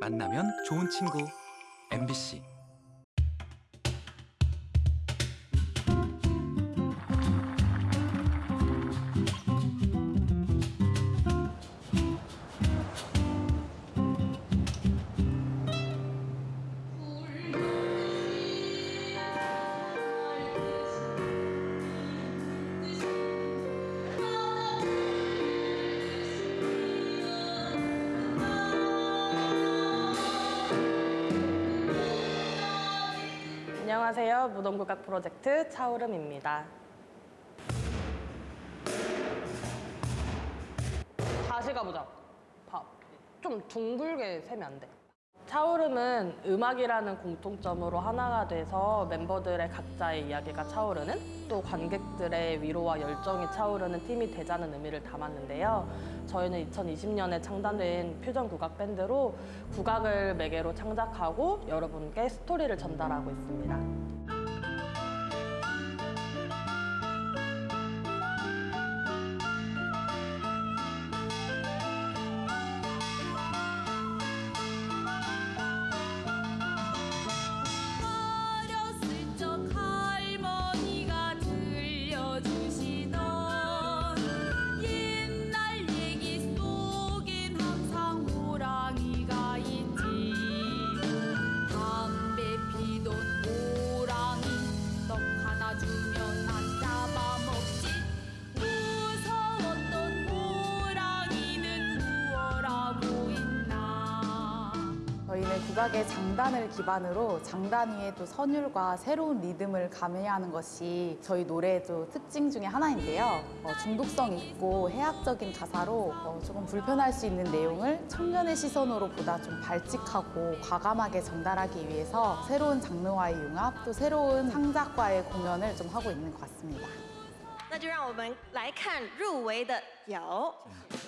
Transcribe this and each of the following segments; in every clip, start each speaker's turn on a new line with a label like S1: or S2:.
S1: 만나면 좋은 친구. MBC
S2: 무덤국악 프로젝트 차오름입니다. 다시 가보자. 밥. 좀 둥글게 세면 안 돼. 차오름은 음악이라는 공통점으로 하나가 돼서 멤버들의 각자의 이야기가 차오르는 또 관객들의 위로와 열정이 차오르는 팀이 되자는 의미를 담았는데요. 저희는 2020년에 창단된 퓨전 국악 밴드로 국악을 매개로 창작하고 여러분께 스토리를 전달하고 있습니다.
S3: 저희는 국악의 장단을 기반으로 장단 위에 또 선율과 새로운 리듬을 가미하는 것이 저희 노래의 또 특징 중에 하나인데요. 어, 중독성 있고 해학적인 가사로 어, 조금 불편할 수 있는 내용을 청년의 시선으로 보다 좀 발칙하고 과감하게 전달하기 위해서 새로운 장르와의 융합 또 새로운 창작과의 공연을 좀 하고 있는 것 같습니다.
S4: 那就让我们来看入围的有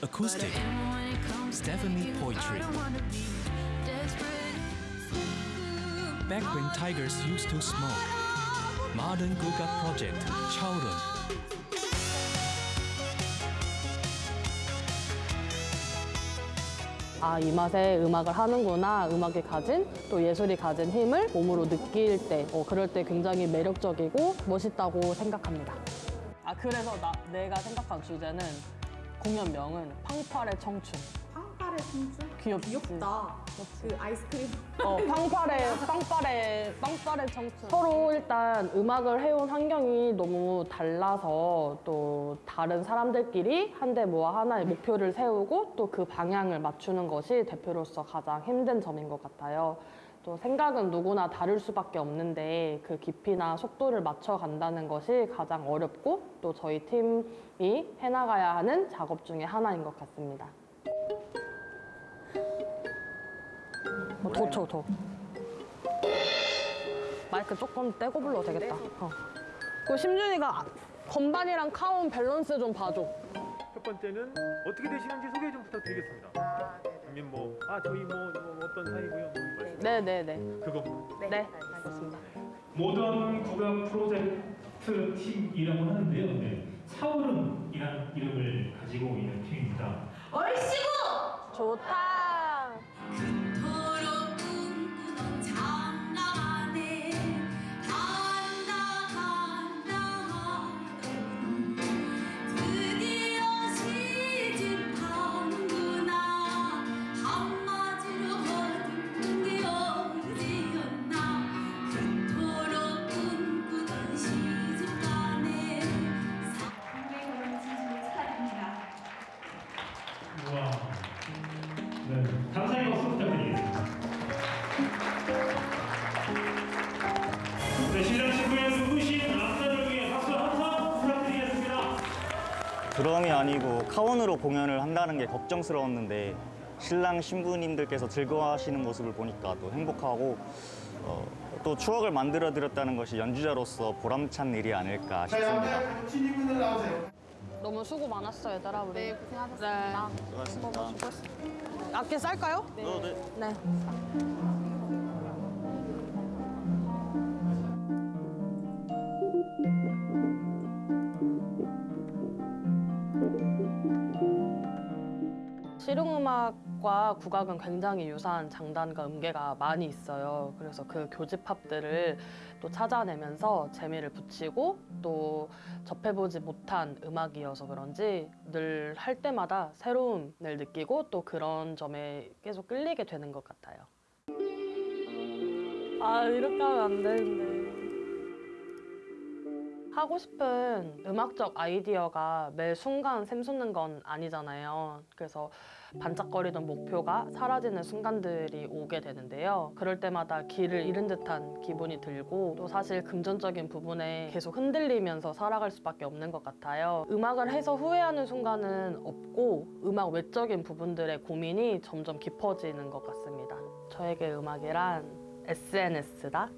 S1: Acoustic Stephanie Poetry Back when tigers used to smoke Modern 국악 Project 차오름
S2: 아, 이 맛에 음악을 하는구나. 음악이 가진 또 예술이 가진 힘을 몸으로 느낄 때, 어, 그럴 때 굉장히 매력적이고 멋있다고 생각합니다. 아, 그래서 나, 내가 생각한 주제는 공연명은 팡팔의 청춘.
S3: 청춘?
S2: 귀엽지?
S3: 귀엽다. 그 아이스크림.
S2: 어, 빵빠레, 빵빠레, 빵빠레 청춘. 서로 일단 음악을 해온 환경이 너무 달라서 또 다른 사람들끼리 한데 뭐 하나의 목표를 세우고 또 그 방향을 맞추는 것이 대표로서 가장 힘든 점인 것 같아요. 또 생각은 누구나 다를 수밖에 없는데 그 깊이나 속도를 맞춰 간다는 것이 가장 어렵고 또 저희 팀이 해나가야 하는 작업 중에 하나인 것 같습니다. 어, 더 쳐, 더. 마이크 조금 떼고 불러도 되겠다. 어. 그 심준이가 건반이랑 사운드 밸런스 좀 봐줘.
S5: 첫 번째는 어떻게 되시는지 소개 좀 부탁드리겠습니다. 아니면 뭐, 아 저희 뭐, 뭐 어떤 사이고요. 뭐.
S2: 네네네.
S5: 그거
S2: 네, 알겠습니다.
S6: 모던 국악 프로젝트 팀이라고 하는데요. 네. 사오름이라는 이름을 가지고 있는 팀입니다.
S2: 좋다.
S7: 그토록
S8: 아니고 카원으로 공연을 한다는 게 걱정스러웠는데 신랑 신부님들께서 즐거워하시는 모습을 보니까 또 행복하고 어, 또 추억을 만들어 드렸다는 것이 연주자로서 보람찬 일이 아닐까 싶습니다.
S2: 너무 수고 많았어, 얘들아, 우리.
S3: 네, 고생하셨습니다.
S8: 수고하셨습니다.
S2: 악기 쌀까요? 네.
S8: 어, 네.
S2: 네. 실용음악과 국악은 굉장히 유사한 장단과 음계가 많이 있어요. 그래서 그 교집합들을 또 찾아내면서 재미를 붙이고 또 접해보지 못한 음악이어서 그런지 늘 할 때마다 새로움을 느끼고 또 그런 점에 계속 끌리게 되는 것 같아요. 아 이렇게 하면 안 되는데. 하고 싶은 음악적 아이디어가 매 순간 샘솟는 건 아니잖아요. 그래서 반짝거리던 목표가 사라지는 순간들이 오게 되는데요. 그럴 때마다 길을 잃은 듯한 기분이 들고 또 사실 금전적인 부분에 계속 흔들리면서 살아갈 수밖에 없는 것 같아요. 음악을 해서 후회하는 순간은 없고 음악 외적인 부분들의 고민이 점점 깊어지는 것 같습니다. 저에게 음악이란 SNS다.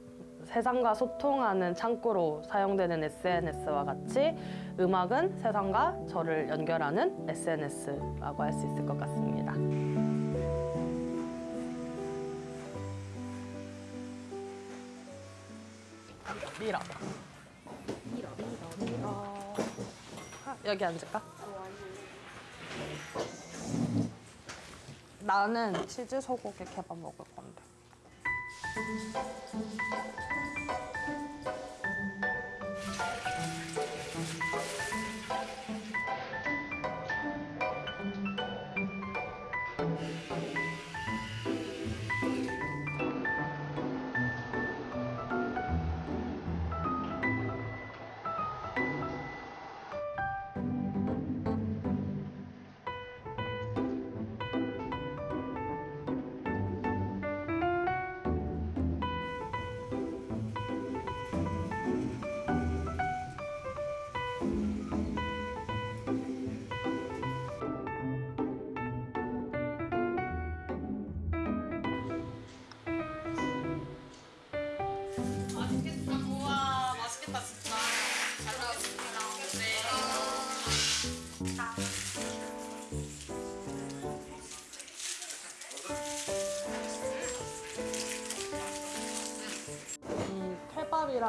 S2: 세상과 소통하는 창구로 사용되는 SNS와 같이 음악은 세상과 저를 연결하는 SNS라고 할 수 있을 것 같습니다. 밀어. 밀어, 밀어, 밀어. 아, 여기 앉을까? 나는 치즈 소고기 케밥 먹을 건데. Thank you.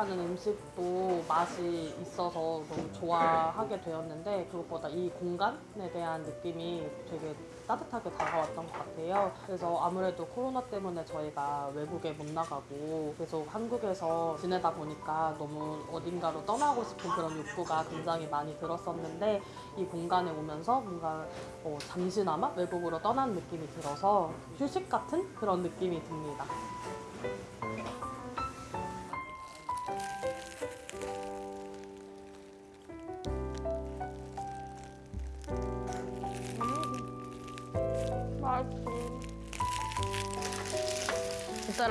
S2: 케밥이라는 음식도 맛이 있어서 너무 좋아하게 되었는데 그것보다 이 공간에 대한 느낌이 되게 따뜻하게 다가왔던 것 같아요. 그래서 아무래도 코로나 때문에 저희가 외국에 못 나가고 계속 한국에서 지내다 보니까 너무 어딘가로 떠나고 싶은 그런 욕구가 굉장히 많이 들었었는데 이 공간에 오면서 뭔가 어, 잠시나마 외국으로 떠난 느낌이 들어서 휴식 같은 그런 느낌이 듭니다.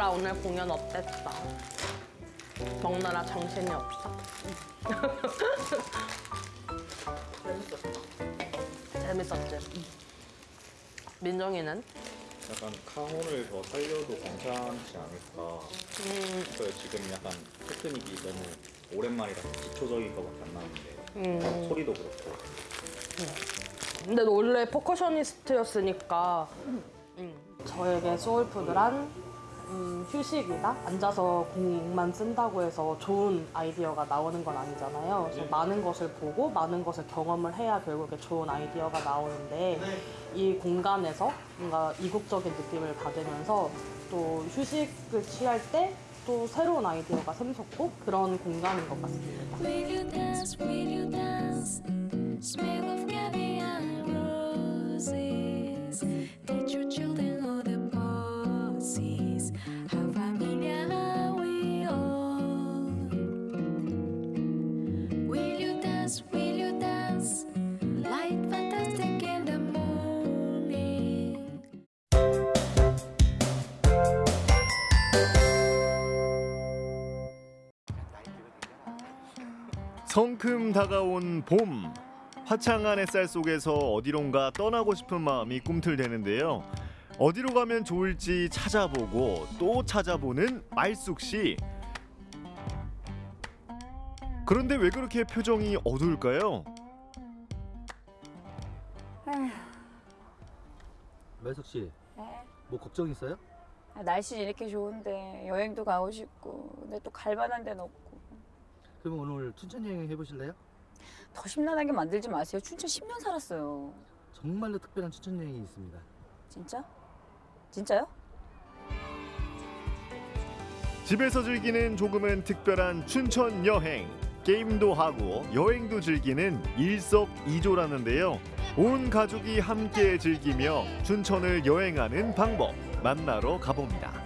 S2: 얘들아 오늘 공연 어땠어? 먹느라 정신이 없어? 재밌었어. 재밌었지? 민정이는?
S9: 약간 카혼을 더 살려도 괜찮지 않을까
S2: 음,
S9: 싶어요. 지금 약간 테크닉이 너무 오랜만이라서 기초적인 것밖에 안 나오는데
S2: 음.
S9: 소리도 그렇고
S2: 근데 너 원래 퍼커셔니스트였으니까 음, 저에게 소울푸드란 음, 휴식이다. 앉아서 공만 쓴다고 해서 좋은 아이디어가 나오는 건 아니잖아요. 그래서 많은 것을 보고 많은 것을 경험을 해야 결국에 좋은 아이디어가 나오는데 이 공간에서 뭔가 이국적인 느낌을 받으면서 또 휴식을 취할 때 또 새로운 아이디어가 샘솟고 그런 공간인 것 같습니다.
S7: Will
S10: 성큼 다가온 봄 화창한 햇살 속에서 어디론가 떠나고 싶은 마음이 꿈틀대는데요. 어디로 가면 좋을지 찾아보고 또 찾아보는 말숙 씨. 그런데 왜 그렇게 표정이 어두울까요?
S11: 매석 씨,
S12: 네.
S11: 뭐 걱정 있어요?
S12: 아, 날씨 이렇게 좋은데 여행도 가고 싶고 근데 또 갈 만한 데는 없고
S11: 그러면 오늘 춘천 여행 해보실래요?
S12: 더 심란하게 만들지 마세요 춘천 10년 살았어요
S11: 정말로 특별한 추천 여행이 있습니다.
S12: 진짜? 진짜요?
S10: 집에서 즐기는 조금은 특별한 춘천 여행. 게임도 하고 여행도 즐기는 일석이조라는데요. 온 가족이 함께 즐기며 춘천을 여행하는 방법 만나러 가봅니다.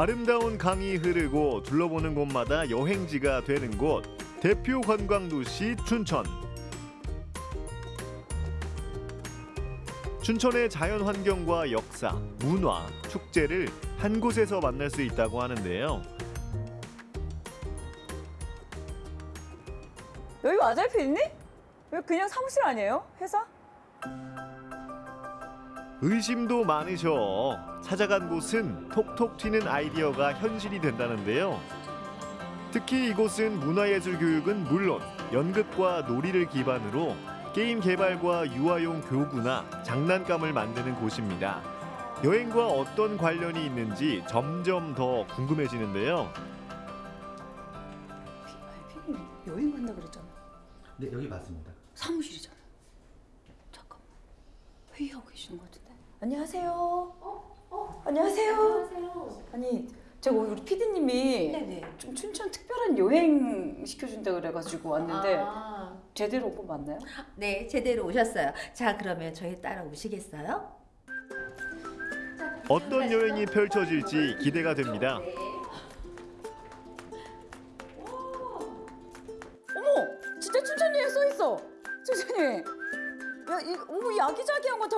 S10: 아름다운 강이 흐르고 둘러보는 곳마다 여행지가 되는 곳 대표 관광 도시 춘천. 춘천의 자연 환경과 역사, 문화, 축제를 한 곳에서 만날 수 있다고 하는데요.
S12: 여기 맞아요, 피디님? 여기 그냥 사무실 아니에요? 회사?
S10: 의심도 많으셔. 찾아간 곳은 톡톡 튀는 아이디어가 현실이 된다는데요. 특히 이곳은 문화예술 교육은 물론 연극과 놀이를 기반으로 게임 개발과 유아용 교구나 장난감을 만드는 곳입니다. 여행과 어떤 관련이 있는지 점점 더 궁금해지는데요.
S12: 피디님 여행 간다 그랬잖아.
S11: 네 여기 맞습니다.
S12: 사무실이잖아. 회의하고 계시는 것 같은데. 안녕하세요. 어? 어? 안녕하세요. 안녕하세요. 아니 제가 우리 피디님이 좀 춘천 특별한 여행 시켜준다 그래가지고 왔는데
S13: 아.
S12: 제대로 온 거 맞나요?
S13: 네, 제대로 오셨어요. 자, 그러면 저희 따라 오시겠어요?
S10: 어떤 여행이 펼쳐질지 기대가 됩니다.
S12: 어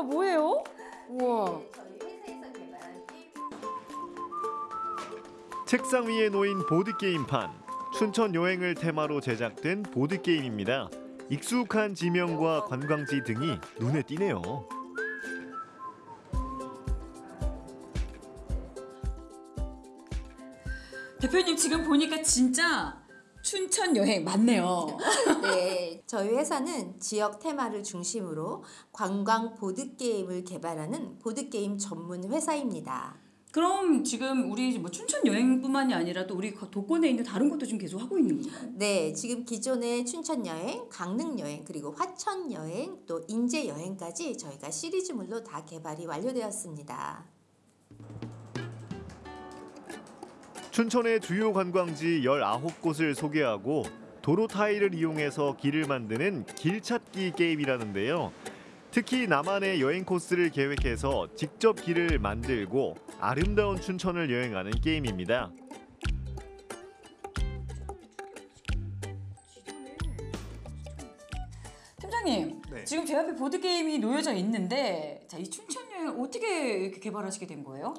S12: 다 뭐예요? 우와.
S10: 책상 위에 놓인 보드 게임판. 춘천 여행을 테마로 제작된 보드 게임입니다. 익숙한 지명과 관광지 등이 눈에 띄네요.
S12: 대표님 지금 보니까 진짜 춘천 여행 맞네요.
S14: 네, 저희 회사는 지역 테마를 중심으로 관광 보드 게임을 개발하는 보드 게임 전문 회사입니다.
S12: 그럼 지금 우리 뭐 춘천 여행뿐만이 아니라 또 우리 도권에 있는 다른 것도 좀 계속 하고 있는 건가요?
S14: 네, 지금 기존의 춘천 여행, 강릉 여행, 그리고 화천 여행, 또 인제 여행까지 저희가 시리즈물로 다 개발이 완료되었습니다.
S10: 춘천의 주요 관광지 19곳을 소개하고 도로 타일을 이용해서 길을 만드는 길찾기 게임이라는데요. 특히 나만의 여행 코스를 계획해서 직접 길을 만들고 아름다운 춘천을 여행하는 게임입니다.
S12: 팀장님,
S15: 네.
S12: 지금 제 앞에 보드 게임이 놓여져 있는데, 자 이 춘천 여행 어떻게 이렇게 개발하시게 된 거예요?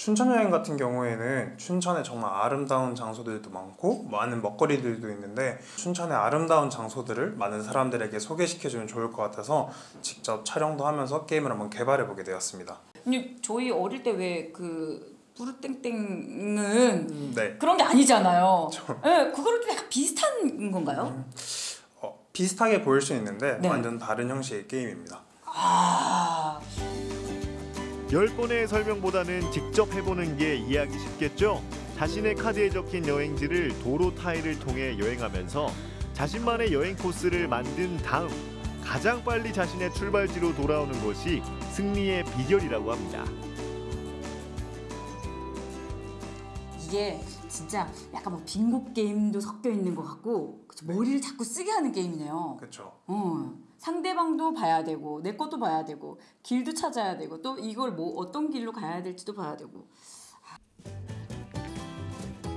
S15: 춘천 여행 같은 경우에는 춘천에 정말 아름다운 장소들도 많고 많은 먹거리들도 있는데 춘천의 아름다운 장소들을 많은 사람들에게 소개시켜주면 좋을 것 같아서 직접 촬영도 하면서 게임을 한번 개발해 보게 되었습니다.
S12: 아니 저희 어릴 때왜그 부르땡땡은
S15: 네.
S12: 그런 게 아니잖아요. 네, 그거랑 좀 비슷한 건가요?
S15: 비슷하게 보일 수 있는데
S12: 네.
S15: 완전 다른 형식의 게임입니다.
S12: 아,
S10: 열 번의 설명보다는 직접 해보는 게 이해하기 쉽겠죠? 자신의 카드에 적힌 여행지를 도로 타일을 통해 여행하면서 자신만의 여행 코스를 만든 다음 가장 빨리 자신의 출발지로 돌아오는 것이 승리의 비결이라고 합니다.
S12: 이게 진짜 약간 뭐 빙고 게임도 섞여 있는 것 같고 그쵸, 머리를 자꾸 쓰게 하는 게임이네요.
S15: 그렇죠.
S12: 어, 상대방도 봐야 되고 내 것도 봐야 되고 길도 찾아야 되고 또 이걸 뭐 어떤 길로 가야 될지도 봐야 되고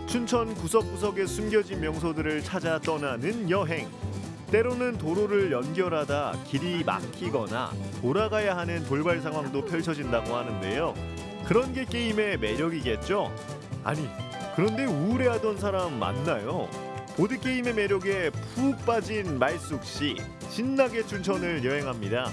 S10: 춘천 구석구석에 숨겨진 명소들을 찾아 떠나는 여행. 때로는 도로를 연결하다 길이 막히거나 돌아가야 하는 돌발 상황도 펼쳐진다고 하는데요. 그런 게 게임의 매력이겠죠? 아니, 그런데 우울해하던 사람 맞나요? 보드 게임의 매력에 푹 빠진 말숙 씨 신나게 춘천을 여행합니다.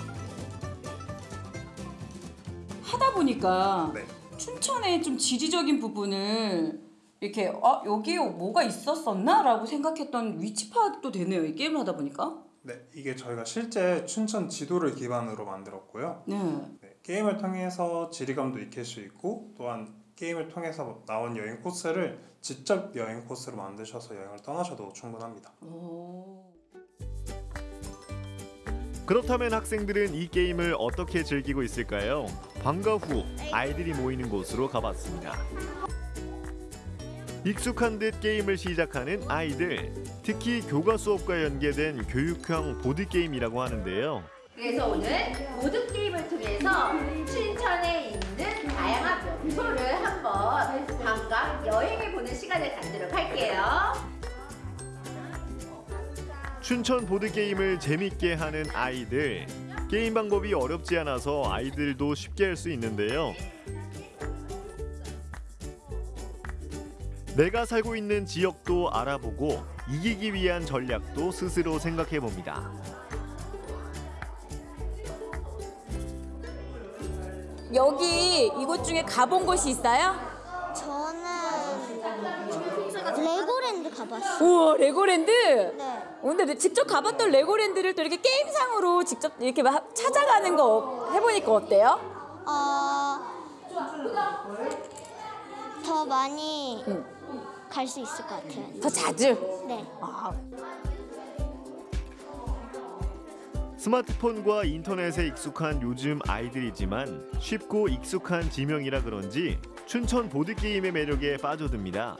S12: 하다 보니까
S15: 네.
S12: 춘천의 좀 지리적인 부분을 이렇게 어 여기에 뭐가 있었었나라고 생각했던 위치 파악도 되네요 이 게임을 하다 보니까
S15: 네, 이게 저희가 실제 춘천 지도를 기반으로 만들었고요.
S12: 네.
S15: 네, 게임을 통해서 지리감도 익힐 수 있고 또한 게임을 통해서 나온 여행 코스를 직접 여행 코스로 만드셔서 여행을 떠나셔도 충분합니다.
S10: 그렇다면 학생들은 이 게임을 어떻게 즐기고 있을까요? 방과 후 아이들이 모이는 곳으로 가봤습니다. 익숙한 듯 게임을 시작하는 아이들. 특히 교과 수업과 연계된 교육형 보드 게임이라고 하는데요.
S8: 그래서 오늘 보드 게임을 통해서 춘천에 있는 다양한 명소를 한번 관광 여행해 보는 시간을 갖도록 할게요.
S10: 춘천 보드 게임을 재밌게 하는 아이들. 게임 방법이 어렵지 않아서 아이들도 쉽게 할 수 있는데요. 내가 살고 있는 지역도 알아보고 이기기 위한 전략도 스스로 생각해 봅니다.
S12: 여기 이곳 중에 가본 곳이 있어요?
S16: 저는 레고랜드 가봤어요.
S12: 우와 레고랜드?
S16: 네.
S12: 근데 직접 가봤던 레고랜드를 또 이렇게 게임상으로 직접 이렇게 막 찾아가는 거 해보니까 어때요?
S16: 어, 더 많이 갈수 있을 것 같아요.
S12: 더 자주?
S16: 네.
S10: 스마트폰과 인터넷에 익숙한 요즘 아이들이지만 쉽고 익숙한 지명이라 그런지 춘천 보드 게임의 매력에 빠져듭니다.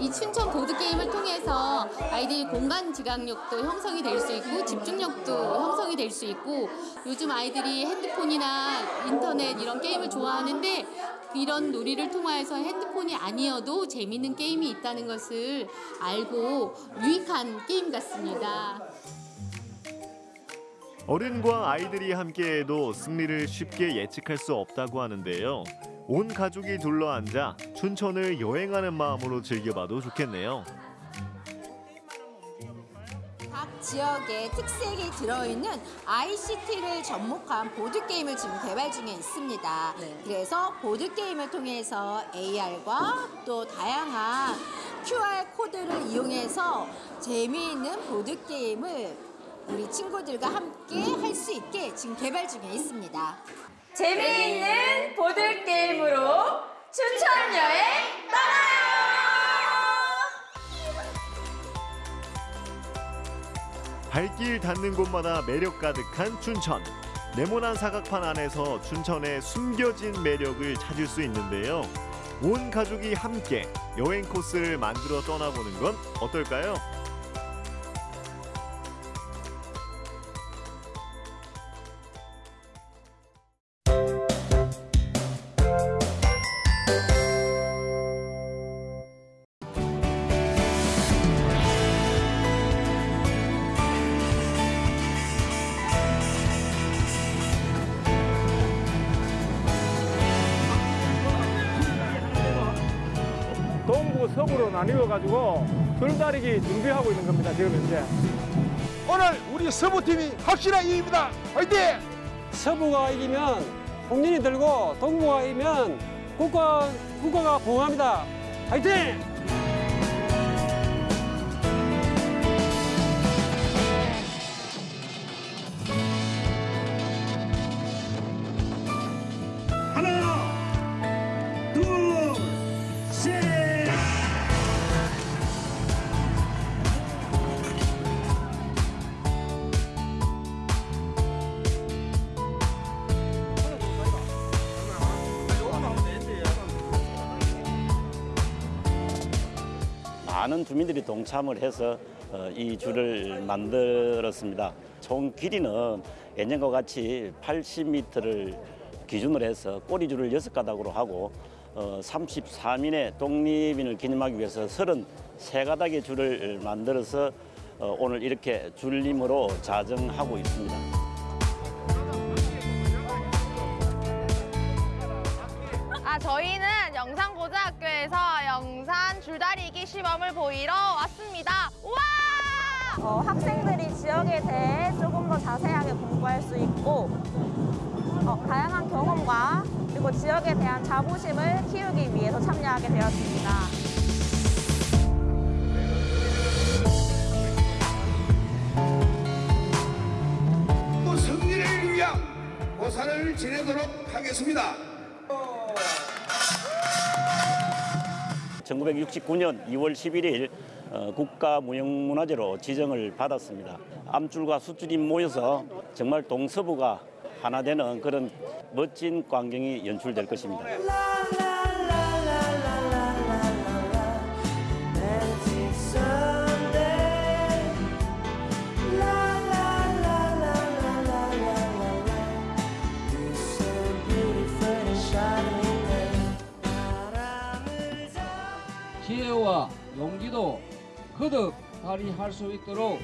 S17: 이 춘천 보드 게임을 통해서 아이들이 공간 지각력도 형성이 될 수 있고 집중력도 형성이 될 수 있고 요즘 아이들이 핸드폰이나 인터넷 이런 게임을 좋아하는데 이런 놀이를 통해서 핸드폰이 아니어도 재미있는 게임이 있다는 것을 알고 유익한 게임 같습니다.
S10: 어른과 아이들이 함께해도 승리를 쉽게 예측할 수 없다고 하는데요. 온 가족이 둘러앉아 춘천을 여행하는 마음으로 즐겨봐도 좋겠네요.
S8: 지역의 특색이 들어있는 ICT를 접목한 보드게임을 지금 개발 중에 있습니다. 그래서 보드게임을 통해서 AR과 또 다양한 QR 코드를 이용해서 재미있는 보드게임을 우리 친구들과 함께 할 수 있게 지금 개발 중에 있습니다.
S12: 재미있는 보드 게임으로 춘천 여행 떠나요!
S10: 발길 닿는 곳마다 매력 가득한 춘천. 네모난 사각판 안에서 춘천의 숨겨진 매력을 찾을 수 있는데요. 온 가족이 함께 여행 코스를 만들어 떠나보는 건 어떨까요?
S18: 줄다리기 준비하고 있는 겁니다. 지금 현재.
S19: 오늘 우리 서부팀이 확실한 이깁니다. 화이팅!
S20: 서부가 이기면 홍진이 들고 동부가 이기면 국가, 국가가 봉합니다. 화이팅!
S21: 주민들이 동참을 해서 어, 이 줄을 만들었습니다. 총 길이는 예년과 같이 80m를 기준으로 해서 꼬리줄을 여섯 가닥으로 하고 어, 33인의 독립인을 기념하기 위해서 33가닥의 줄을 만들어서 어, 오늘 이렇게 줄림으로 자정하고 있습니다.
S22: 아, 저희는 영산고 등학교에서 영산 줄다리기 시범을 보이러 왔습니다. 우와!
S23: 어, 학생들이 지역에 대해 조금 더 자세하게 공부할 수 있고 어, 다양한 경험과 그리고 지역에 대한 자부심을 키우기 위해서 참여하게 되었습니다.
S19: 조사를 지내도록 하겠습니다.
S21: 1969년 2월 11일 어, 국가무형문화재로 지정을 받았습니다. 암줄과 숫줄이 모여서 정말 동서부가 하나 되는 그런 멋진 광경이 연출될 것입니다.
S24: 거듭 발휘할 수 있도록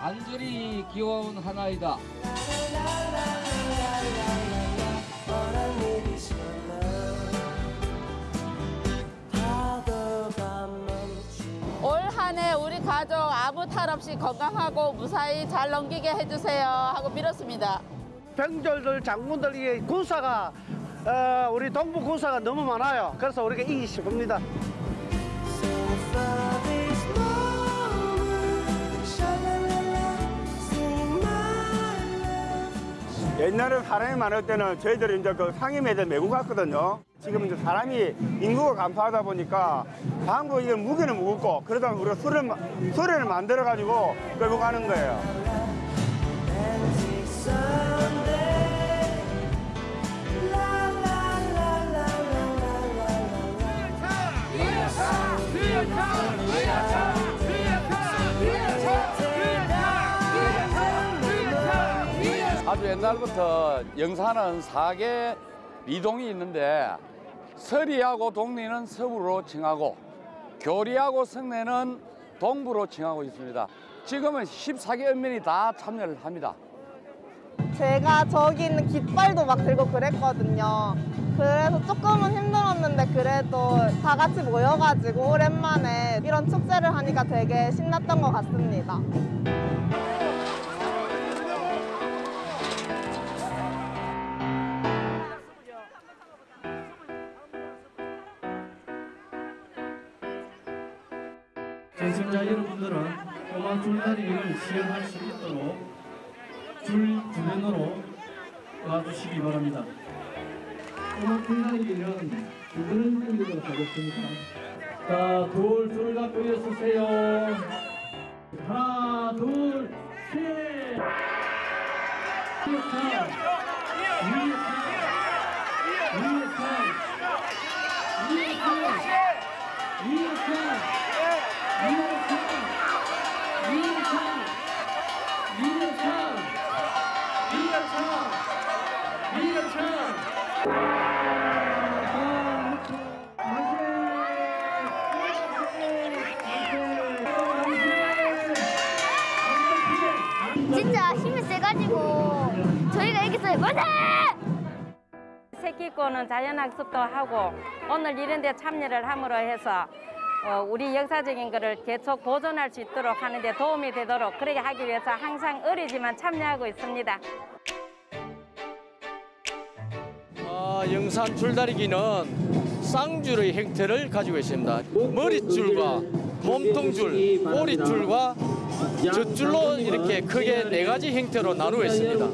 S24: 간절히 기워온 하나이다.
S25: 올 한 해 우리 가족 아무 탈 없이 건강하고 무사히 잘 넘기게 해주세요 하고 빌었습니다.
S26: 병졸들 장군들 이 군사가 어, 우리 동부 군사가 너무 많아요. 그래서 우리가 이기고 싶습니다.
S27: 옛날에 사람이 많을 때는 저희들이 이제 그 상임에다 메고 갔거든요. 지금 이제 사람이 인구가 간파하다 보니까 방구 이게 무게는 무겁고 그러다 우리가 소리를 만들어 가지고 끌고 가는 거예요.
S24: 아주 옛날부터 영산은 사계 리동이 있는데 서리하고 동리는 서부로 칭하고 교리하고 성내는 동부로 칭하고 있습니다. 지금은 14개 읍면이 다 참여를 합니다.
S23: 제가 저기 있는 깃발도 막 들고 그랬거든요. 그래서 조금은 힘들었는데 그래도 다 같이 모여가지고 오랜만에 이런 축제를 하니까 되게 신났던 것 같습니다.
S28: 시청자 여러분들은 꼬마 줄다리기를 시연할 수 있도록 줄 주변으로 와주시기 바랍니다. 꼬마 줄다리기는 줄을 당기도록 하겠습니다. 자, 둘, 줄 갖고 일어서세요. 하나, 둘, 셋. 위
S29: 자연학습도 하고 오늘 이런 데 참여를 함으로 해서 어, 우리 역사적인 것을 계속 보존할 수 있도록 하는 데 도움이 되도록 그렇게 하기 위해서 항상 어리지만 참여하고 있습니다.
S30: 아, 영산 줄다리기는 쌍줄의 형태를 가지고 있습니다. 머릿줄과 몸통줄, 꼬리줄과 젖줄로 이렇게 크게 네 가지 형태로 나누어 있습니다.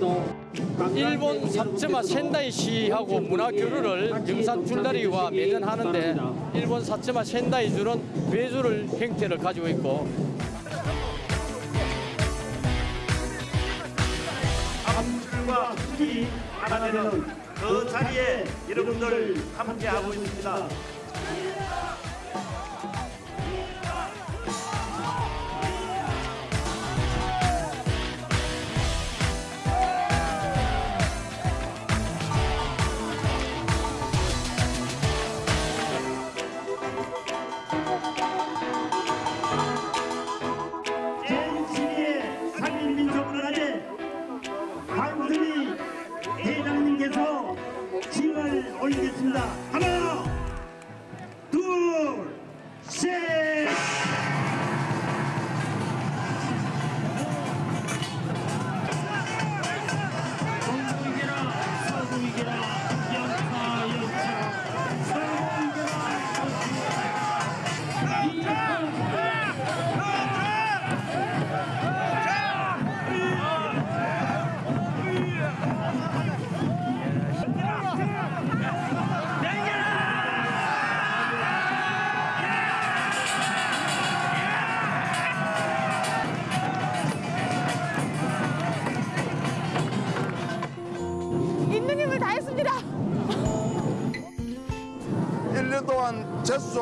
S30: 일본 사츠마 센다이시하고 문화 교류를 영산 줄다리기와 매년 하는데 일본 사츠마 센다이 줄은 외줄을 형태를 가지고 있고
S27: 암줄과 숫이 하나 되는 그 자리에 여러분들 함께하고 있습니다.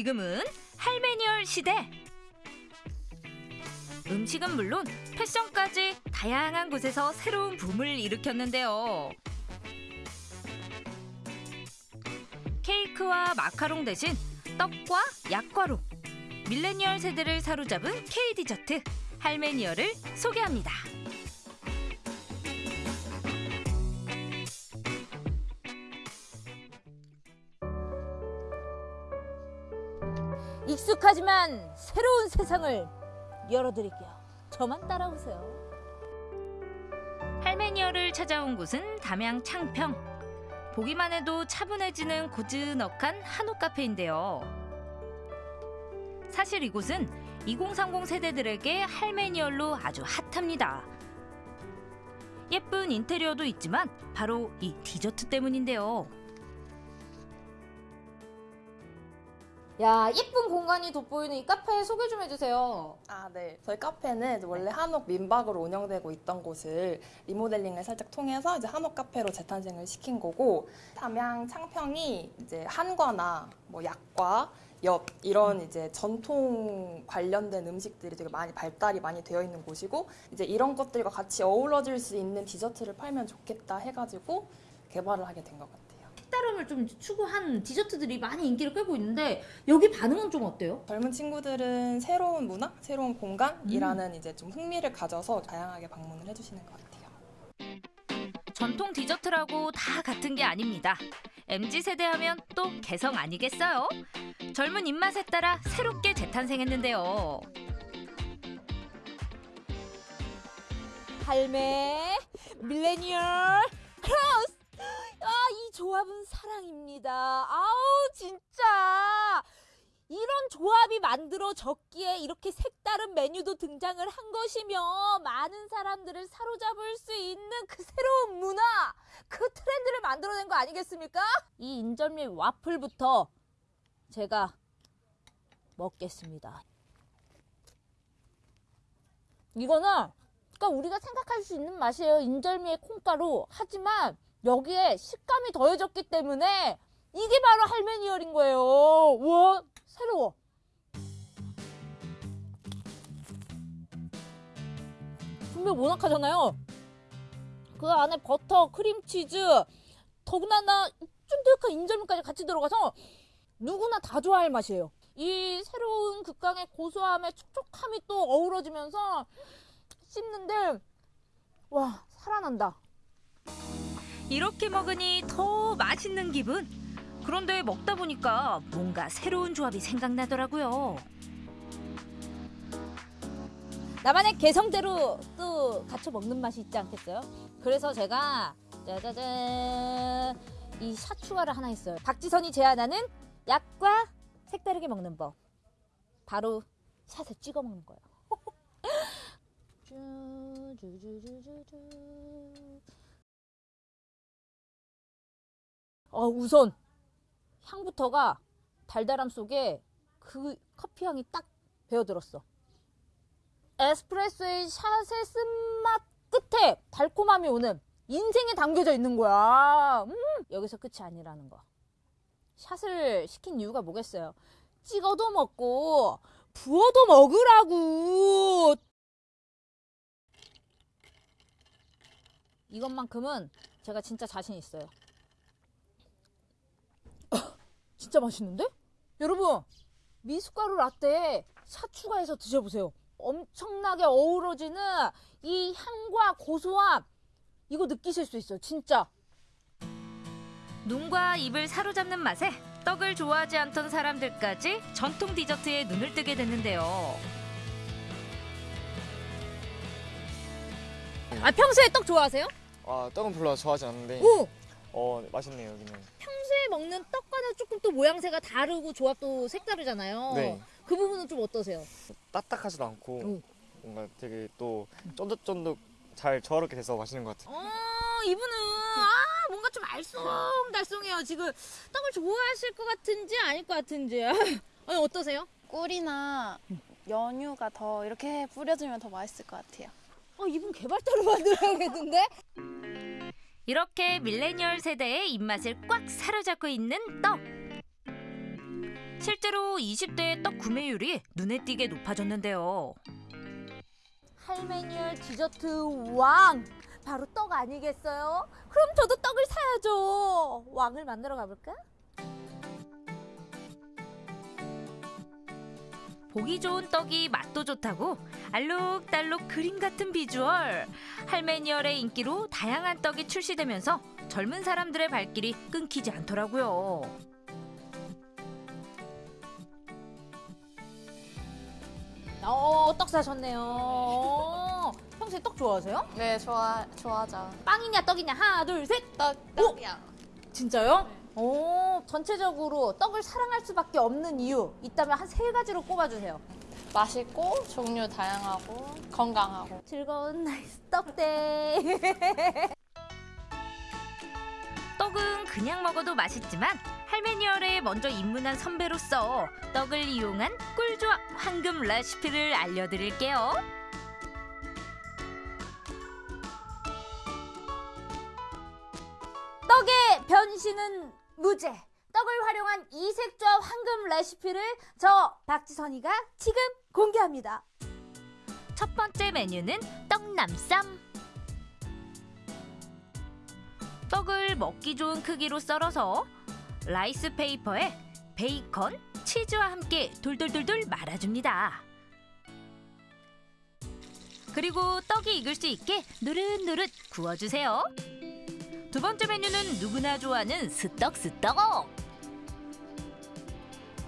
S31: 지금은 할메니얼 시대. 음식은 물론 패션까지 다양한 곳에서 새로운 붐을 일으켰는데요. 케이크와 마카롱 대신 떡과 약과로 밀레니얼 세대를 사로잡은 K 디저트 할메니얼을 소개합니다.
S25: 익숙하지만 새로운 세상을 열어드릴게요. 저만 따라오세요.
S31: 할메니얼을 찾아온 곳은 담양 창평. 보기만 해도 차분해지는 고즈넉한 한옥 카페인데요. 사실 이곳은 2030 세대들에게 할메니얼로 아주 핫합니다. 예쁜 인테리어도 있지만 바로 이 디저트 때문인데요.
S23: 야 예쁜 공간이 돋보이는 이 카페 소개 좀 해주세요.
S32: 아, 네. 저희 카페는 원래 한옥 민박으로 운영되고 있던 곳을 리모델링을 살짝 통해서 이제 한옥 카페로 재탄생을 시킨 거고 담양 창평이 이제 한과나 뭐 약과 엽 이런 이제 전통 관련된 음식들이 되게 많이 발달이 많이 되어 있는 곳이고 이제 이런 것들과 같이 어우러질 수 있는 디저트를 팔면 좋겠다 해가지고 개발을 하게 된 것 같아요.
S23: 색다름을 좀 추구한 디저트들이 많이 인기를 끌고 있는데 여기 반응은 좀 어때요?
S32: 젊은 친구들은 새로운 문화, 새로운 공간이라는 이제 좀 흥미를 가져서 다양하게 방문을 해주시는 것 같아요.
S31: 전통 디저트라고 다 같은 게 아닙니다. MZ 세대 하면 또 개성 아니겠어요? 젊은 입맛에 따라 새롭게 재탄생했는데요.
S25: 할매 millennial cross 아 이 조합은 사랑입니다 아우 진짜 이런 조합이 만들어졌기에 이렇게 색다른 메뉴도 등장을 한 것이며 많은 사람들을 사로잡을 수 있는 그 새로운 문화 그 트렌드를 만들어낸 거 아니겠습니까? 이 인절미 와플부터 제가 먹겠습니다 이거는 그러니까 우리가 생각할 수 있는 맛이에요. 인절미의 콩가루. 하지만 여기에 식감이 더해졌기 때문에 이게 바로 할메니얼인 거예요. 우와, 새로워. 분명 모나카잖아요. 그 안에 버터, 크림치즈, 더군다나 쫀득한 인절미까지 같이 들어가서 누구나 다 좋아할 맛이에요. 이 새로운 극강의 고소함에 촉촉함이 또 어우러지면서 씹는데 와 살아난다.
S31: 이렇게 먹으니 더 맛있는 기분. 그런데 먹다 보니까 뭔가 새로운 조합이 생각나더라고요.
S25: 나만의 개성대로 또 갖춰 먹는 맛이 있지 않겠어요? 그래서 제가 짜자잔 이샷 추가를 하나 했어요. 박지선이 제안하는 약과 색다르게 먹는 법. 바로 샷에 찍어 먹는 거예요. 어, 우선 향부터가 달달함 속에 그 커피 향이 딱 배어들었어. 에스프레소의 샷의 쓴맛 끝에 달콤함이 오는 인생에 담겨져 있는 거야. 음, 여기서 끝이 아니라는 거. 샷을 시킨 이유가 뭐겠어요? 찍어도 먹고 부어도 먹으라고. 이것만큼은 제가 진짜 자신 있어요. 진짜 맛있는데? 여러분 미숫가루 라떼에 샷 추가해서 드셔보세요. 엄청나게 어우러지는 이 향과 고소함 이거 느끼실 수 있어요. 진짜.
S31: 눈과 입을 사로잡는 맛에 떡을 좋아하지 않던 사람들까지 전통 디저트에 눈을 뜨게 됐는데요.
S25: 아 평소에 떡 좋아하세요?
S33: 아 떡은 별로 좋아하지 않는데
S25: 오!
S33: 어 맛있네요 여기는
S25: 평소에 먹는 떡과는 조금 또 모양새가 다르고 조합도 색다르잖아요.
S33: 네.
S25: 그 부분은 좀 어떠세요?
S33: 딱딱하지도 않고
S25: 오.
S33: 뭔가 되게 또 쫀득쫀득 잘 조화롭게 돼서 맛있는 것 같아요
S25: 어, 이분은 아 뭔가 좀 알쏭달쏭해요. 지금 떡을 좋아하실 것 같은지 아닐 것 같은지. 아니 어떠세요?
S34: 꿀이나 연유가 더 이렇게 뿌려주면 더 맛있을 것 같아요.
S25: 어, 이분 개발도로 만들어야겠는데?
S31: 이렇게 밀레니얼 세대의 입맛을 꽉 사로잡고 있는 떡. 실제로 20대의 떡 구매율이 눈에 띄게 높아졌는데요.
S25: 할메니얼 디저트 왕 바로 떡 아니겠어요? 그럼 저도 떡을 사야죠. 왕을 만들어 가볼까?
S31: 보기 좋은 떡이 맛도 좋다고 알록달록 그림 같은 비주얼. 할메니얼의 인기로 다양한 떡이 출시되면서 젊은 사람들의 발길이 끊기지 않더라고요.
S25: 어, 떡 사셨네요. 어, 평소에 떡 좋아하세요?
S34: 네, 좋아 좋아하죠.
S25: 빵이냐 떡이냐 하나 둘 셋.
S34: 떡 떡이요.
S25: 진짜요? 오, 전체적으로 떡을 사랑할 수밖에 없는 이유 있다면 한 세 가지로 꼽아주세요.
S34: 맛있고 종류 다양하고 건강하고
S25: 즐거운 nice 떡day.
S31: 떡은 그냥 먹어도 맛있지만 할메니얼에 먼저 입문한 선배로서 떡을 이용한 꿀조합 황금 레시피를 알려드릴게요.
S25: 떡의 변신은 무죄. 떡을 활용한 이색조합 황금 레시피를 저 박지선이가 지금 공개합니다.
S31: 첫 번째 메뉴는 떡남쌈. 떡을 먹기 좋은 크기로 썰어서 rice paper에 베이컨, 치즈와 함께 돌돌돌돌 말아줍니다. 그리고 떡이 익을 수 있게 노릇노릇 구워주세요. 두 번째 메뉴는 누구나 좋아하는 스떡스떡.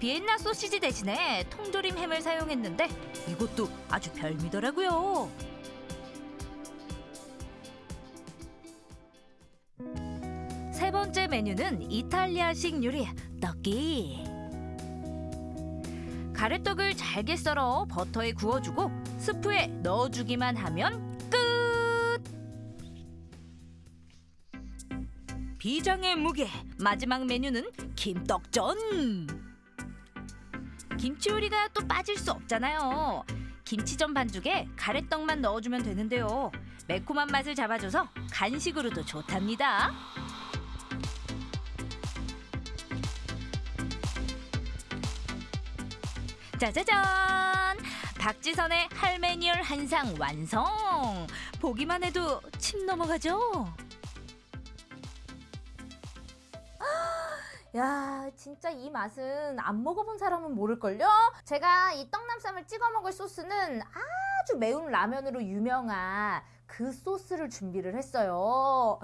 S31: 비엔나 소시지 대신에 통조림 햄을 사용했는데 이것도 아주 별미더라고요. 세 번째 메뉴는 이탈리아식 요리 떡기. 가래떡을 잘게 썰어 버터에 구워주고 스프에 넣어주기만 하면 비장의 무게 마지막 메뉴는 김떡전. 김치 요리가 또 빠질 수 없잖아요. 김치전 반죽에 가래떡만 넣어주면 되는데요. 매콤한 맛을 잡아줘서 간식으로도 좋답니다. 짜자잔! 박지선의 할메니얼 한상 완성! 보기만 해도 침 넘어가죠?
S25: 야, 진짜 이 맛은 안 먹어본 사람은 모를걸요? 제가 이 떡남쌈을 찍어 먹을 소스는 아주 매운 라면으로 유명한 그 소스를 준비를 했어요.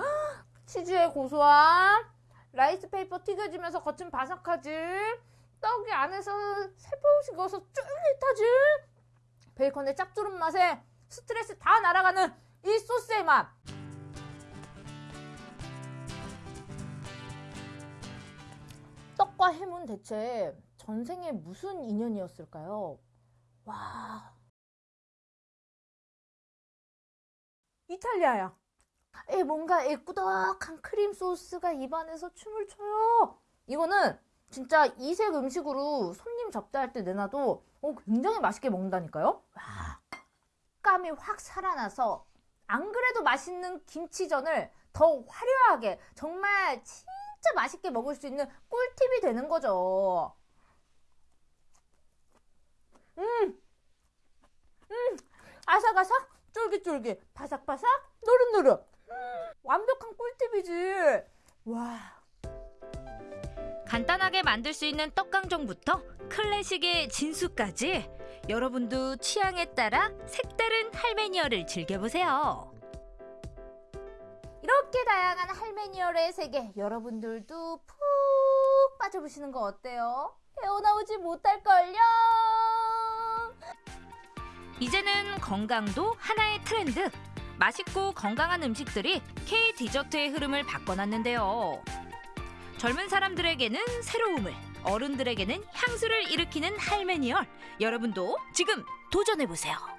S25: 치즈의 고소함, rice paper 튀겨지면서 겉은 바삭하지, 떡이 안에서 살포시 익어서 쫄깃하지, 베이컨의 짭조름 맛에 스트레스 다 날아가는 이 소스의 맛. 떡과 햄은 대체 전생에 무슨 인연이었을까요? 와. 이탈리아야. 에 뭔가 에 꾸덕한 크림 소스가 입안에서 춤을 춰요. 이거는 진짜 이색 음식으로 손님 접대할 때 내놔도 어, 굉장히 맛있게 먹는다니까요. 와. 감이 확 살아나서 안 그래도 맛있는 김치전을 더 화려하게 정말 진 짜 맛있게 먹을 수 있는 꿀팁이 되는 거죠. 음, 음, 아삭아삭, 쫄깃쫄깃, 바삭바삭, 노릇노릇. 음, 완벽한 꿀팁이지. 와.
S31: 간단하게 만들 수 있는 떡강정부터 클래식의 진수까지 여러분도 취향에 따라 색다른 할매니어를 즐겨보세요.
S25: 이렇게 다양한 할매니얼의 세계 여러분들도 푹 빠져보시는 거 어때요? 헤어나오지 못할걸요?
S31: 이제는 건강도 하나의 트렌드. 맛있고 건강한 음식들이 K 디저트의 흐름을 바꿔놨는데요. 젊은 사람들에게는 새로움을, 어른들에게는 향수를 일으키는 할메니얼. 여러분도 지금 도전해보세요.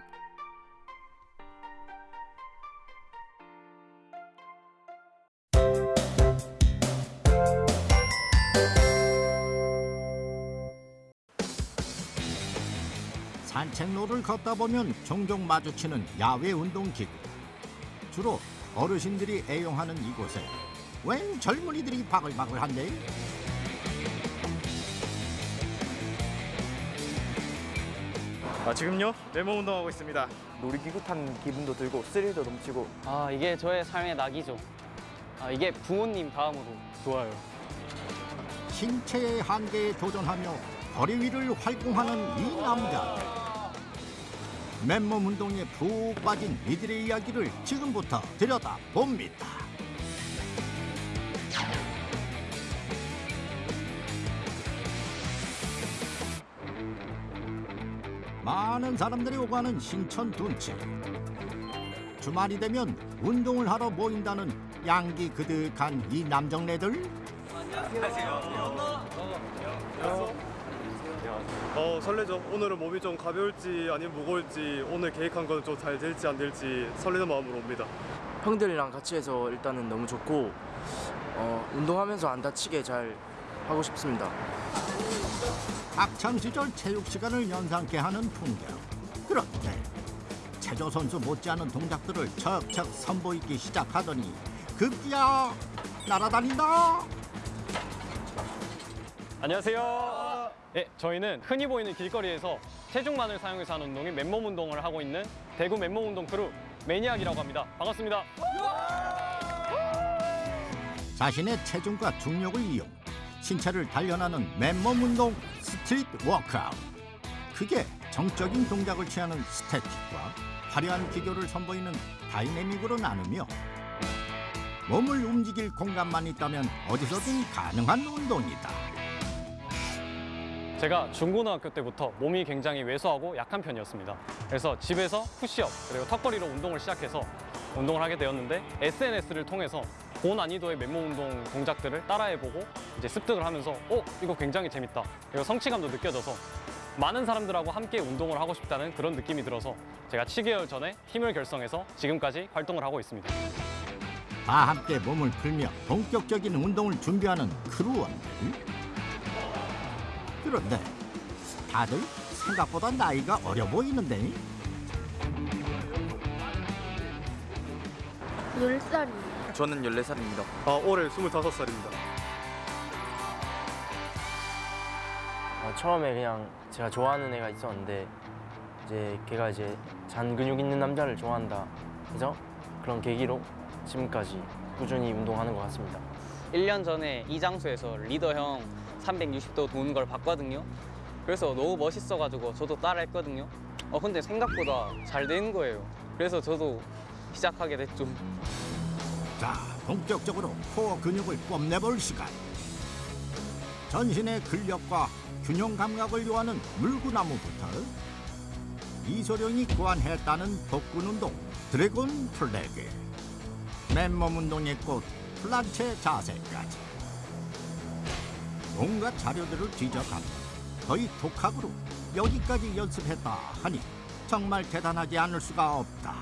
S35: 산책로를 걷다 보면 종종 마주치는 야외 운동기구. 주로 어르신들이 애용하는 이곳에 웬 젊은이들이 바글바글한데?
S33: 아, 지금요? 메모 운동하고 있습니다. 놀이기구 탄 기분도 들고 스릴도 넘치고
S36: 아 이게 저의 삶의 낙이죠. 아 이게 부모님 다음으로 좋아요.
S35: 신체의 한계에 도전하며 거리 위를 활공하는 이 남자. 맨몸 운동에 푹 빠진 이들의 이야기를 지금부터 들여다 봅니다. 많은 사람들이 오가는 신천 둔치. 주말이 되면 운동을 하러 모인다는 양기 그득한 이 남정네들.
S33: 어 설레죠. 오늘은 몸이 좀 가벼울지 아니면 무거울지 오늘 계획한 건 좀 잘 될지 안 될지 설레는 마음으로 옵니다.
S37: 형들이랑 같이 해서 일단은 너무 좋고 어, 운동하면서 안 다치게 잘 하고 싶습니다.
S35: 학창 시절 체육 시간을 연상케 하는 풍경. 그런데 체조 선수 못지않은 동작들을 척척 선보이기 시작하더니 급기야 날아다닌다.
S36: 안녕하세요. 네, 저희는 흔히 보이는 길거리에서 체중만을 사용해서 하는 운동인 맨몸 운동을 하고 있는 대구 맨몸 운동 크루 매니악이라고 합니다. 반갑습니다.
S35: 자신의 체중과 중력을 이용 신체를 단련하는 맨몸 운동 street workout. 그게 정적인 동작을 취하는 스태틱과 화려한 기교를 선보이는 다이내믹으로 나누며 몸을 움직일 공간만 있다면 어디서든 가능한 운동이다.
S36: 제가 중고등학교 때부터 몸이 굉장히 왜소하고 약한 편이었습니다. 그래서 집에서 푸시업 그리고 턱걸이로 운동을 시작해서 운동을 하게 되었는데 SNS를 통해서 고난이도의 맨몸 운동 동작들을 따라해보고 이제 습득을 하면서 어 이거 굉장히 재밌다 그리고 성취감도 느껴져서 많은 사람들하고 함께 운동을 하고 싶다는 그런 느낌이 들어서 제가 7개월 전에 팀을 결성해서 지금까지 활동을 하고 있습니다.
S35: 다 함께 몸을 풀며 본격적인 운동을 준비하는 크루원들. 그런데 다들 생각보다 나이가 어려 보이는데
S37: 10살이요. 저는 14살입니다.
S33: 아, 올해 25살입니다.
S37: 어, 처음에 그냥 제가 좋아하는 애가 있었는데 이제 걔가 이제 잔 근육 있는 남자를 좋아한다 그죠? 그런 계기로 지금까지 꾸준히 운동하는 것 같습니다.
S36: 1년 전에 이 장소에서 리더 형 360도 도는 걸 봤거든요. 그래서 너무 멋있어가지고 저도 따라 했거든요. 어 근데 생각보다 잘 되는 거예요. 그래서 저도 시작하게 됐죠.
S35: 자, 본격적으로 코어 근육을 뽐내볼 시간. 전신의 근력과 균형 감각을 요하는 물구나무부터 이소룡이 고안했다는 복근 운동 드래곤 플래그 맨몸 운동의 꽃 플란체 자세까지 온갖 자료들을 뒤져가며 거의 독학으로 여기까지 연습했다 하니 정말 대단하지 않을 수가 없다.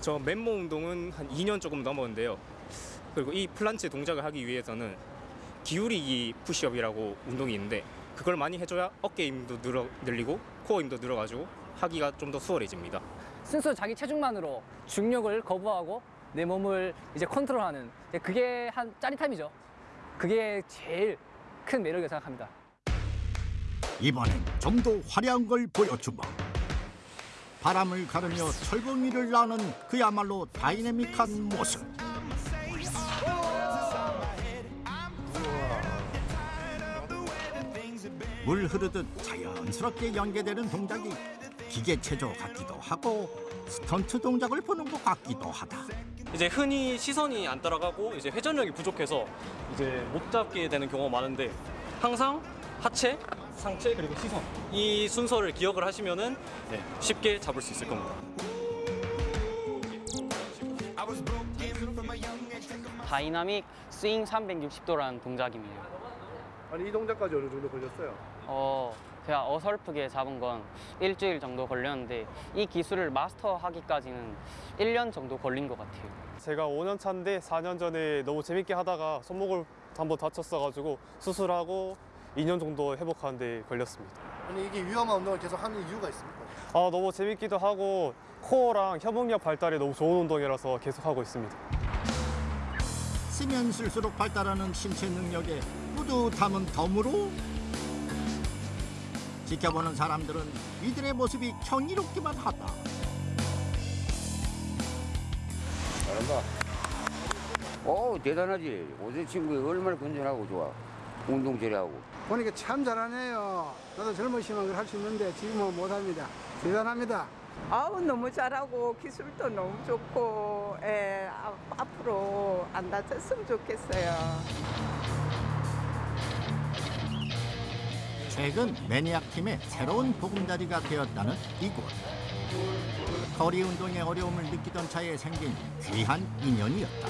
S33: 저 맨몸 운동은 한 2년 조금 넘었는데요. 그리고 이 플란체 동작을 하기 위해서는 기울이기 푸시업이라고 운동이 있는데 그걸 많이 해줘야 어깨 힘도 늘어, 늘리고 코어 힘도 늘어가지고 하기가 좀 더 수월해집니다.
S38: 순수 자기 체중만으로 중력을 거부하고 내 몸을 이제 컨트롤하는 그게 한 짜릿함이죠. 그게 제일 큰 매력이라고 생각합니다.
S35: 이번엔 좀 더 화려한 걸 보여주마. 바람을 가르며 철봉이를 나는 그야말로 다이내믹한 모습. 물 흐르듯 자연스럽게 연계되는 동작이 기계 체조 같기도 하고 스턴트 동작을 보는 것 같기도 하다.
S36: 이제 흔히 시선이 안 따라가고 이제 회전력이 부족해서 이제 못 잡게 되는 경우가 많은데 항상 하체, 상체 그리고 시선 이 순서를 기억을 하시면은 네, 쉽게 잡을 수 있을 겁니다.
S39: dynamic swing 360도라는 동작입니다.
S40: 아니 이 동작까지 어느 정도 걸렸어요?
S39: 어, 제가 어설프게 잡은 건 일주일 정도 걸렸는데 이 기술을 마스터하기까지는 1년 정도 걸린 것 같아요.
S36: 제가 5년 차인데 4년 전에 너무 재밌게 하다가 손목을 한번 다쳤어가지고 수술하고 2년 정도 회복하는 데 걸렸습니다.
S40: 아니 이게 위험한 운동을 계속 하는 이유가 있습니까?
S36: 아 너무 재밌기도 하고 코어랑 협응력 발달에 너무 좋은 운동이라서 계속 하고 있습니다.
S35: 쓰면 쓸수록 발달하는 신체 능력에 뿌듯함은 덤으로 지켜보는 사람들은 이들의 모습이 경이롭기만 하다.
S41: 잘한다. 어 대단하지. 오세 친구 얼마나 건전하고 좋아. 운동 저리하고.
S42: 보니까 참 잘하네요. 나도 젊으시면 그걸 할 수 있는데 지금은 못합니다. 대단합니다.
S43: 아우 너무 잘하고 기술도 너무 좋고 예, 아, 앞으로 안 다쳤으면 좋겠어요.
S35: 최근 매니악 팀의 새로운 보금자리가 되었다는 이곳. 거리 운동의 어려움을 느끼던 차에 생긴 귀한 인연이었다.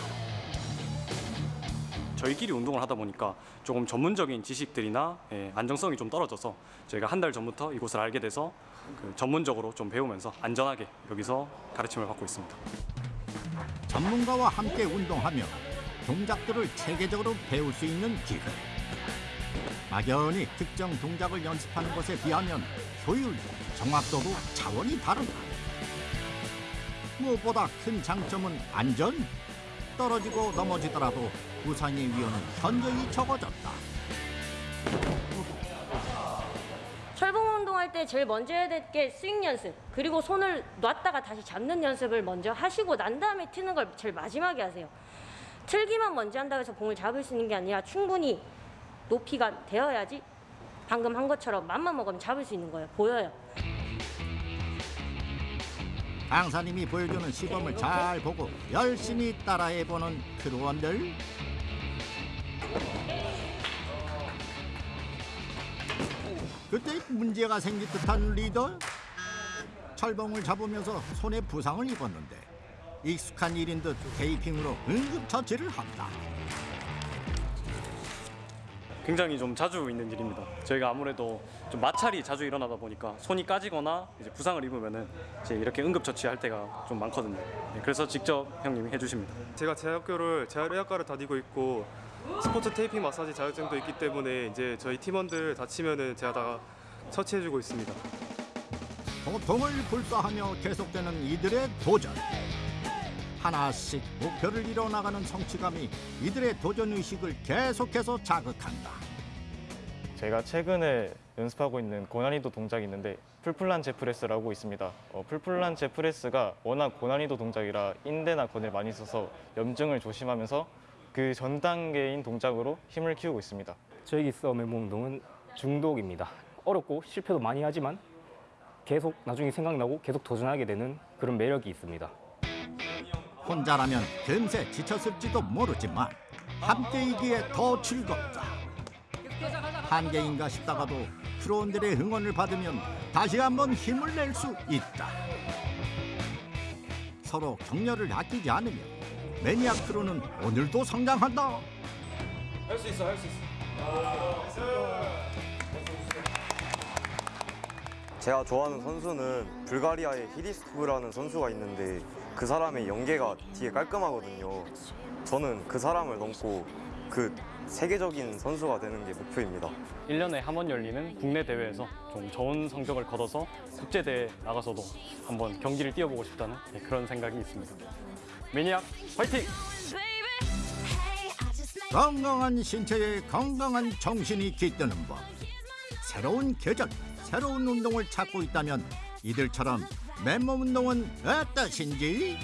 S36: 저희끼리 운동을 하다 보니까 조금 전문적인 지식들이나 예, 안정성이 좀 떨어져서 저희가 한 달 전부터 이곳을 알게 돼서 그 전문적으로 좀 배우면서 안전하게 여기서 가르침을 받고 있습니다.
S35: 전문가와 함께 운동하며 동작들을 체계적으로 배울 수 있는 기회. 막연히 특정 동작을 연습하는 것에 비하면 효율도 정확도도 차원이 다르다. 무엇보다 큰 장점은 안전. 떨어지고 넘어지더라도 부상의 위험은 현저히 적어졌다.
S44: 철봉 운동할 때 제일 먼저 해야 될 게 스윙 연습 그리고 손을 놨다가 다시 잡는 연습을 먼저 하시고 난 다음에 트는 걸 제일 마지막에 하세요 틀기만 먼저 한다고 해서 공을 잡을 수 있는 게 아니라 충분히 높이가 되어야지 방금 한 것처럼 맘만 먹으면 잡을 수 있는 거예요 보여요
S35: 강사님이 보여주는 시범을 잘 보고 열심히 따라해보는 크루원들. 그때 문제가 생긴 듯한 리더. 철봉을 잡으면서 손에 부상을 입었는데 익숙한 일인 듯 테이핑으로 응급처치를 한다.
S36: 굉장히 좀 자주 있는 일입니다. 저희가 아무래도 좀 마찰이 자주 일어나다 보니까 손이 까지거나 이제 부상을 입으면은 이제 이렇게 응급 처치할 때가 좀 많거든요. 네, 그래서 직접 형님이 해주십니다.
S45: 제가 재학교를 재활의학과를 다니고 있고 스포츠 테이핑 마사지 자격증도 있기 때문에 이제 저희 팀원들 다치면은 제가 다 처치해주고 있습니다.
S35: 고통을 불사하며 계속되는 이들의 도전. 하나씩 목표를 이뤄나가는 성취감이 이들의 도전 의식을 계속해서 자극한다.
S46: 제가 최근에 연습하고 있는 고난이도 동작이 있는데 full planche press라고 있습니다. 어, full planche press가 워낙 고난이도 동작이라 인대나 건을 많이 써서 염증을 조심하면서 그 전 단계인 동작으로 힘을 키우고 있습니다.
S47: 저희 기서 맨몸 운동은 중독입니다. 어렵고 실패도 많이 하지만 계속 나중에 생각나고 계속 도전하게 되는 그런 매력이 있습니다.
S35: 혼자라면 금세 지쳤을지도 모르지만 함께이기에 더 즐겁다. 한계인가 싶다가도 프로원들의 응원을 받으면 다시 한번 힘을 낼 수 있다. 서로 격려를 아끼지 않으면 매니악 크루는 오늘도 성장한다.
S30: 할 수 있어, 할 수 있어.
S48: 제가 좋아하는 선수는 불가리아의 히리스토브라는 선수가 있는데 그 사람의 연계가 되게 깔끔하거든요. 저는 그 사람을 넘고 그 세계적인 선수가 되는 게 목표입니다.
S36: 1년에 한 번 열리는 국내 대회에서 좀 좋은 성적을 거둬서 국제 대회 나가서도 한번 경기를 뛰어보고 싶다는 네, 그런 생각이 있습니다. 매니악 화이팅!
S35: 건강한 신체에 건강한 정신이 깃드는 법. 새로운 계절, 새로운 운동을 찾고 있다면 이들처럼 맨몸 운동은 어떠신지?